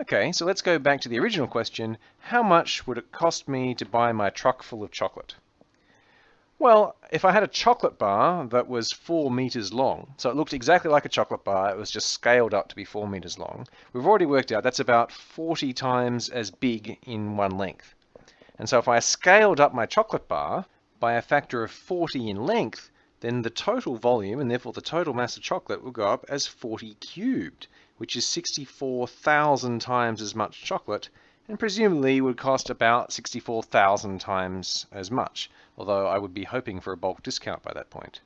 Okay, so let's go back to the original question. How much would it cost me to buy my truck full of chocolate? Well, if I had a chocolate bar that was four meters long, so it looked exactly like a chocolate bar, it was just scaled up to be four meters long, we've already worked out that's about 40 times as big in one length. And so if I scaled up my chocolate bar by a factor of 40 in length, then the total volume and therefore the total mass of chocolate will go up as 40 cubed, which is 64,000 times as much chocolate and presumably would cost about 64,000 times as much, although I would be hoping for a bulk discount by that point.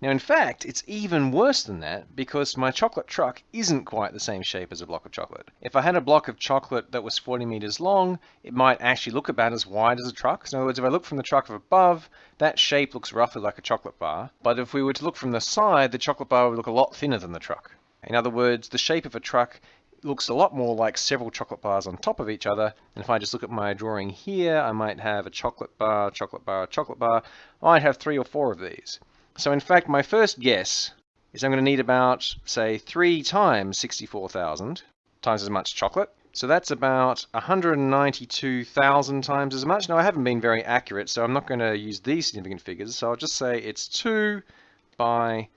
Now in fact, it's even worse than that because my chocolate truck isn't quite the same shape as a block of chocolate. If I had a block of chocolate that was 40 meters long, it might actually look about as wide as a truck. So in other words, if I look from the truck of above, that shape looks roughly like a chocolate bar. But if we were to look from the side, the chocolate bar would look a lot thinner than the truck. In other words, the shape of a truck looks a lot more like several chocolate bars on top of each other. And if I just look at my drawing here, I might have a chocolate bar, chocolate bar, chocolate bar. I might have three or four of these. So in fact, my first guess is I'm going to need about, say, 3 times 64,000 times as much chocolate. So that's about 192,000 times as much. Now, I haven't been very accurate, so I'm not going to use these significant figures. So I'll just say it's 2 by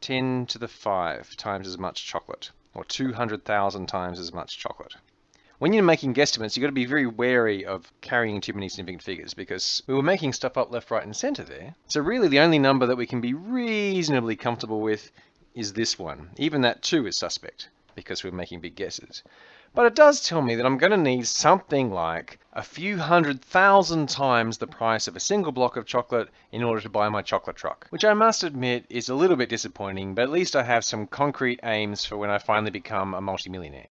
10 to the 5 times as much chocolate, or 200,000 times as much chocolate when you're making guesstimates, you've got to be very wary of carrying too many significant figures because we were making stuff up left, right, and center there. So really the only number that we can be reasonably comfortable with is this one. Even that too is suspect because we're making big guesses. But it does tell me that I'm going to need something like a few hundred thousand times the price of a single block of chocolate in order to buy my chocolate truck, which I must admit is a little bit disappointing, but at least I have some concrete aims for when I finally become a multimillionaire.